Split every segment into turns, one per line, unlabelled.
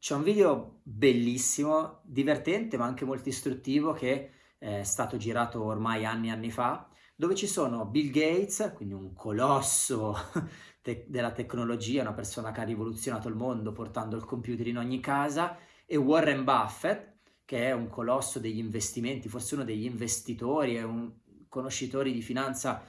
C'è un video bellissimo, divertente ma anche molto istruttivo che è stato girato ormai anni e anni fa, dove ci sono Bill Gates, quindi un colosso te della tecnologia, una persona che ha rivoluzionato il mondo portando il computer in ogni casa, e Warren Buffett, che è un colosso degli investimenti, forse uno degli investitori, è un conoscitori di finanza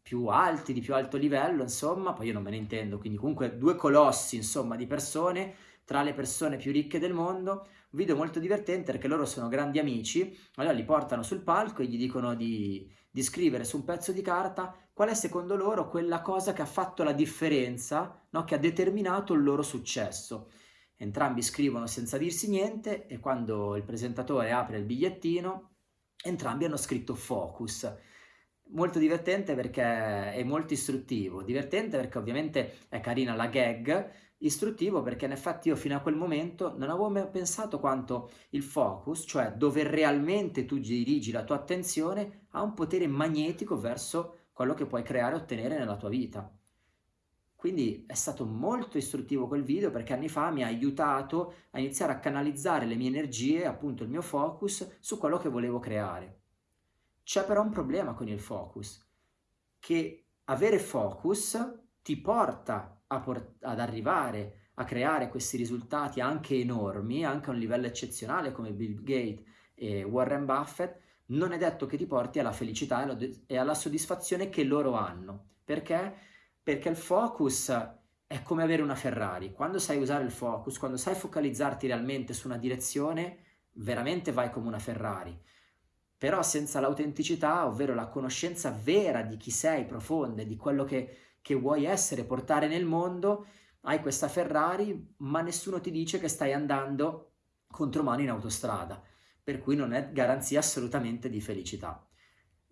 più alti, di più alto livello, insomma, poi io non me ne intendo, quindi comunque due colossi, insomma, di persone, tra le persone più ricche del mondo, un video molto divertente perché loro sono grandi amici, allora li portano sul palco e gli dicono di, di scrivere su un pezzo di carta qual è secondo loro quella cosa che ha fatto la differenza, no? che ha determinato il loro successo. Entrambi scrivono senza dirsi niente e quando il presentatore apre il bigliettino, entrambi hanno scritto focus molto divertente perché è molto istruttivo, divertente perché ovviamente è carina la gag, istruttivo perché in effetti io fino a quel momento non avevo mai pensato quanto il focus, cioè dove realmente tu dirigi la tua attenzione, ha un potere magnetico verso quello che puoi creare e ottenere nella tua vita. Quindi è stato molto istruttivo quel video perché anni fa mi ha aiutato a iniziare a canalizzare le mie energie, appunto il mio focus, su quello che volevo creare. C'è però un problema con il focus, che avere focus ti porta port ad arrivare a creare questi risultati anche enormi, anche a un livello eccezionale come Bill Gates e Warren Buffett, non è detto che ti porti alla felicità e alla soddisfazione che loro hanno. Perché? Perché il focus è come avere una Ferrari. Quando sai usare il focus, quando sai focalizzarti realmente su una direzione, veramente vai come una Ferrari però senza l'autenticità, ovvero la conoscenza vera di chi sei, profonda, di quello che, che vuoi essere, portare nel mondo, hai questa Ferrari, ma nessuno ti dice che stai andando contromano in autostrada, per cui non è garanzia assolutamente di felicità.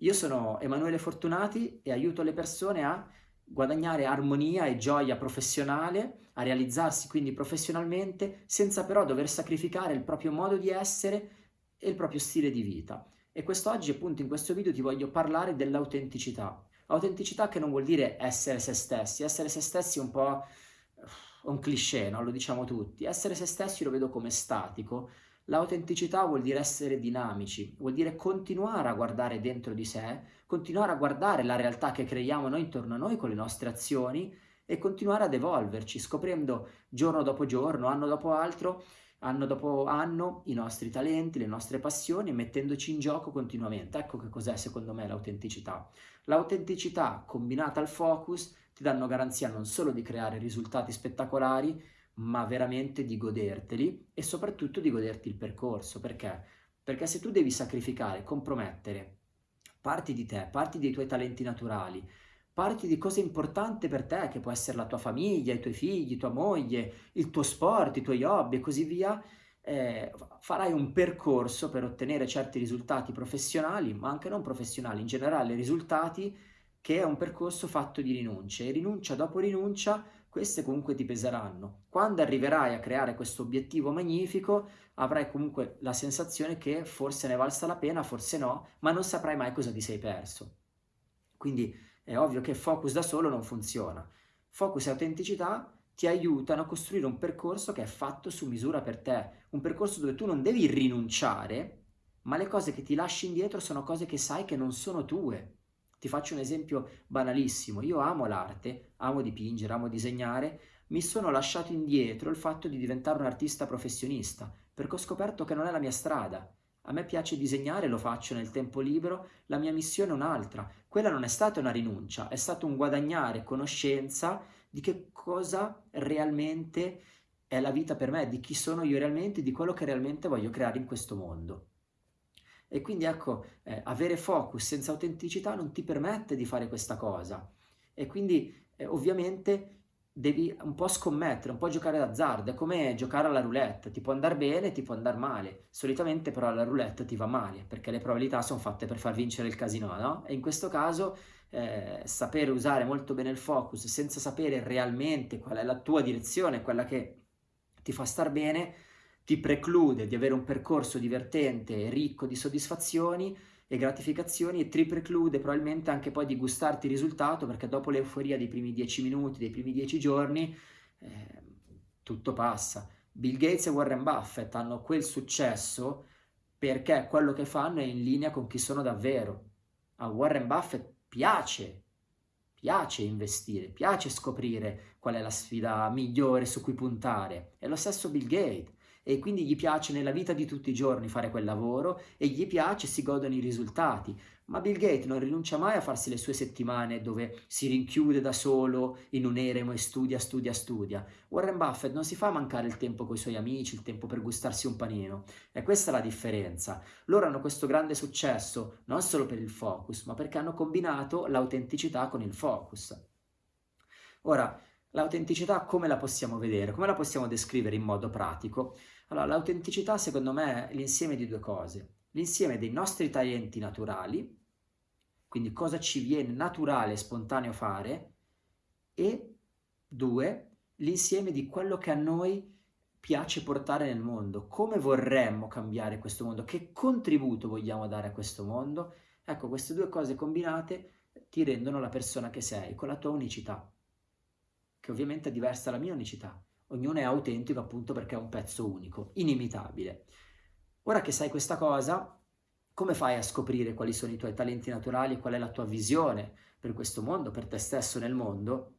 Io sono Emanuele Fortunati e aiuto le persone a guadagnare armonia e gioia professionale, a realizzarsi quindi professionalmente, senza però dover sacrificare il proprio modo di essere e il proprio stile di vita. E quest'oggi appunto in questo video ti voglio parlare dell'autenticità. Autenticità che non vuol dire essere se stessi, essere se stessi è un po' un cliché, no? lo diciamo tutti. Essere se stessi lo vedo come statico, L'autenticità vuol dire essere dinamici, vuol dire continuare a guardare dentro di sé, continuare a guardare la realtà che creiamo noi intorno a noi con le nostre azioni e continuare ad evolverci, scoprendo giorno dopo giorno, anno dopo altro, anno dopo anno i nostri talenti, le nostre passioni, mettendoci in gioco continuamente. Ecco che cos'è secondo me l'autenticità. L'autenticità combinata al focus ti danno garanzia non solo di creare risultati spettacolari, ma veramente di goderteli e soprattutto di goderti il percorso. Perché? Perché se tu devi sacrificare, compromettere parti di te, parti dei tuoi talenti naturali, parti di cose importanti per te, che può essere la tua famiglia, i tuoi figli, tua moglie, il tuo sport, i tuoi hobby e così via, eh, farai un percorso per ottenere certi risultati professionali, ma anche non professionali, in generale risultati, che è un percorso fatto di rinunce e rinuncia dopo rinuncia queste comunque ti peseranno. Quando arriverai a creare questo obiettivo magnifico avrai comunque la sensazione che forse ne valsa la pena, forse no, ma non saprai mai cosa ti sei perso. Quindi è ovvio che focus da solo non funziona. Focus e autenticità ti aiutano a costruire un percorso che è fatto su misura per te, un percorso dove tu non devi rinunciare, ma le cose che ti lasci indietro sono cose che sai che non sono tue. Ti faccio un esempio banalissimo, io amo l'arte, amo dipingere, amo disegnare, mi sono lasciato indietro il fatto di diventare un artista professionista, perché ho scoperto che non è la mia strada, a me piace disegnare, lo faccio nel tempo libero, la mia missione è un'altra. Quella non è stata una rinuncia, è stato un guadagnare conoscenza di che cosa realmente è la vita per me, di chi sono io realmente, di quello che realmente voglio creare in questo mondo. E quindi ecco, eh, avere focus senza autenticità non ti permette di fare questa cosa. E quindi eh, ovviamente devi un po' scommettere, un po' giocare d'azzardo, è come giocare alla roulette, ti può andare bene, ti può andare male, solitamente però alla roulette ti va male, perché le probabilità sono fatte per far vincere il casino, no? E in questo caso eh, sapere usare molto bene il focus senza sapere realmente qual è la tua direzione, quella che ti fa star bene, ti preclude di avere un percorso divertente ricco di soddisfazioni e gratificazioni e ti preclude probabilmente anche poi di gustarti il risultato perché dopo l'euforia dei primi dieci minuti, dei primi dieci giorni, eh, tutto passa. Bill Gates e Warren Buffett hanno quel successo perché quello che fanno è in linea con chi sono davvero. A Warren Buffett piace, piace investire, piace scoprire qual è la sfida migliore su cui puntare. È lo stesso Bill Gates e quindi gli piace nella vita di tutti i giorni fare quel lavoro e gli piace, si godono i risultati. Ma Bill Gates non rinuncia mai a farsi le sue settimane dove si rinchiude da solo in un eremo e studia, studia, studia. Warren Buffett non si fa mancare il tempo con i suoi amici, il tempo per gustarsi un panino. E questa è la differenza. Loro hanno questo grande successo non solo per il focus, ma perché hanno combinato l'autenticità con il focus. Ora, l'autenticità come la possiamo vedere? Come la possiamo descrivere in modo pratico? Allora, l'autenticità secondo me è l'insieme di due cose. L'insieme dei nostri talenti naturali, quindi cosa ci viene naturale e spontaneo fare, e due, l'insieme di quello che a noi piace portare nel mondo, come vorremmo cambiare questo mondo, che contributo vogliamo dare a questo mondo. Ecco, queste due cose combinate ti rendono la persona che sei, con la tua unicità, che ovviamente è diversa dalla mia unicità ognuno è autentico appunto perché è un pezzo unico, inimitabile. Ora che sai questa cosa, come fai a scoprire quali sono i tuoi talenti naturali e qual è la tua visione per questo mondo, per te stesso nel mondo?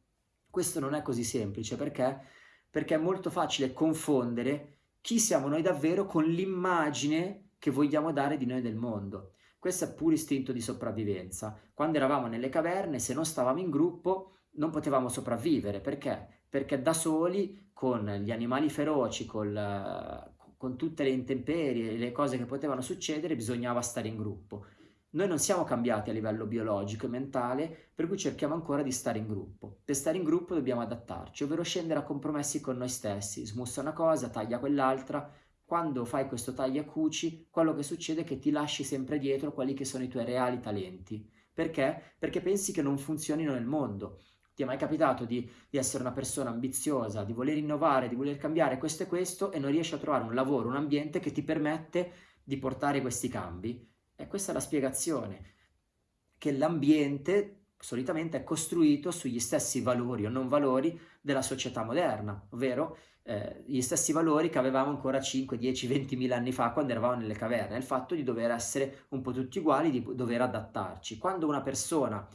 Questo non è così semplice perché? Perché è molto facile confondere chi siamo noi davvero con l'immagine che vogliamo dare di noi del mondo. Questo è puro istinto di sopravvivenza. Quando eravamo nelle caverne, se non stavamo in gruppo, non potevamo sopravvivere. Perché? Perché da soli con gli animali feroci, col, con tutte le intemperie, le cose che potevano succedere, bisognava stare in gruppo. Noi non siamo cambiati a livello biologico e mentale, per cui cerchiamo ancora di stare in gruppo. Per stare in gruppo dobbiamo adattarci, ovvero scendere a compromessi con noi stessi. Smussa una cosa, taglia quell'altra. Quando fai questo taglia cuci, quello che succede è che ti lasci sempre dietro quelli che sono i tuoi reali talenti. Perché? Perché pensi che non funzionino nel mondo. Ti è mai capitato di, di, essere una persona ambiziosa, di voler innovare, di voler cambiare questo e questo e non riesci a trovare un lavoro, un ambiente che ti permette di portare questi cambi? E questa è la spiegazione, che l'ambiente solitamente è costruito sugli stessi valori o non valori della società moderna, ovvero eh, gli stessi valori che avevamo ancora 5, 10, 20 mila anni fa quando eravamo nelle caverne, il fatto di dover essere un po' tutti uguali, di dover adattarci. Quando una persona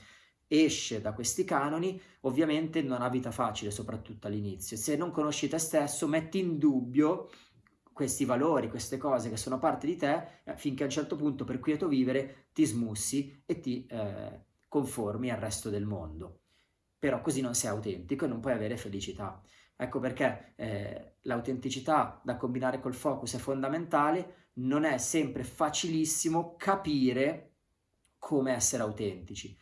esce da questi canoni, ovviamente non ha vita facile, soprattutto all'inizio. Se non conosci te stesso, metti in dubbio questi valori, queste cose che sono parte di te, eh, finché a un certo punto per quieto vivere ti smussi e ti eh, conformi al resto del mondo. Però così non sei autentico e non puoi avere felicità. Ecco perché eh, l'autenticità da combinare col focus è fondamentale, non è sempre facilissimo capire come essere autentici.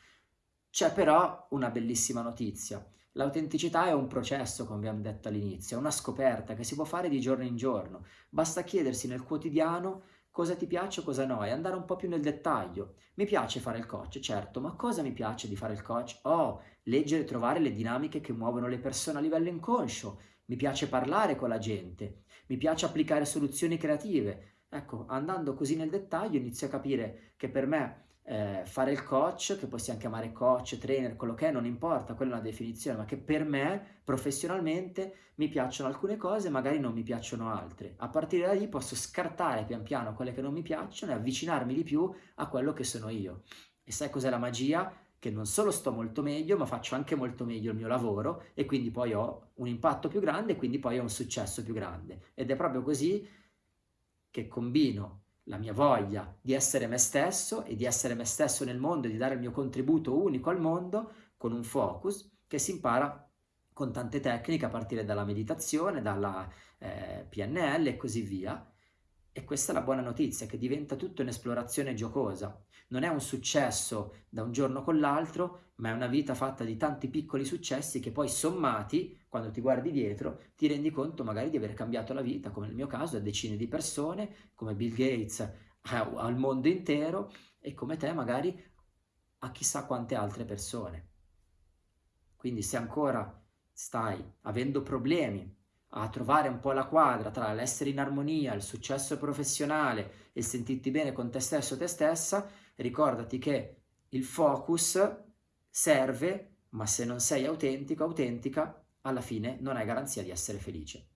C'è però una bellissima notizia. L'autenticità è un processo, come abbiamo detto all'inizio, è una scoperta che si può fare di giorno in giorno. Basta chiedersi nel quotidiano cosa ti piace o cosa no e andare un po' più nel dettaglio. Mi piace fare il coach, certo, ma cosa mi piace di fare il coach? Oh, leggere e trovare le dinamiche che muovono le persone a livello inconscio. Mi piace parlare con la gente. Mi piace applicare soluzioni creative. Ecco, andando così nel dettaglio inizio a capire che per me eh, fare il coach, che possiamo chiamare coach, trainer, quello che è, non importa, quella è una definizione, ma che per me professionalmente mi piacciono alcune cose, magari non mi piacciono altre. A partire da lì posso scartare pian piano quelle che non mi piacciono e avvicinarmi di più a quello che sono io. E sai cos'è la magia? Che non solo sto molto meglio, ma faccio anche molto meglio il mio lavoro e quindi poi ho un impatto più grande e quindi poi ho un successo più grande. Ed è proprio così che combino la mia voglia di essere me stesso e di essere me stesso nel mondo e di dare il mio contributo unico al mondo con un focus che si impara con tante tecniche a partire dalla meditazione, dalla eh, PNL e così via. E questa è la buona notizia, che diventa tutto un'esplorazione giocosa. Non è un successo da un giorno con l'altro, ma è una vita fatta di tanti piccoli successi che poi sommati, quando ti guardi dietro, ti rendi conto magari di aver cambiato la vita, come nel mio caso, a decine di persone, come Bill Gates al mondo intero e come te magari a chissà quante altre persone. Quindi se ancora stai avendo problemi a trovare un po' la quadra tra l'essere in armonia, il successo professionale e il sentirti bene con te stesso o te stessa, ricordati che il focus serve, ma se non sei autentico, autentica, alla fine non hai garanzia di essere felice.